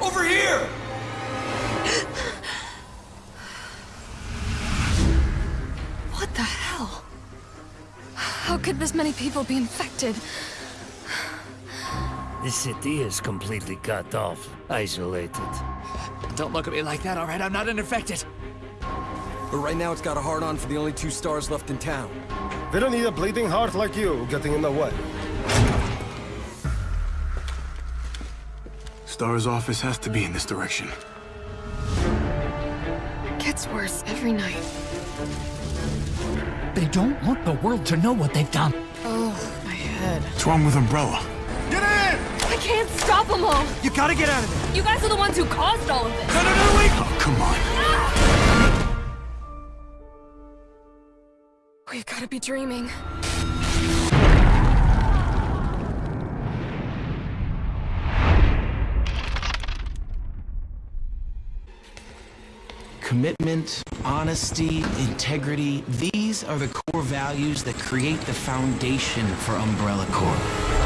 Over here! what the hell? How could this many people be infected? The city is completely cut off, isolated. Don't look at me like that, all right? I'm not infected. But right now it's got a hard-on for the only two S.T.A.R.S. left in town. They don't need a bleeding heart like you getting in the way. S.T.A.R.S. office has to be in this direction. It Gets worse every night. They don't want the world to know what they've done. Oh, my head. What's wrong with Umbrella? Get in! I can't stop them all! You gotta get out of there! You guys are the ones who caused all of this! No, no, no, wait! Oh, come on. We've gotta be dreaming. Commitment, honesty, integrity, these are the core values that create the foundation for Umbrella Corp.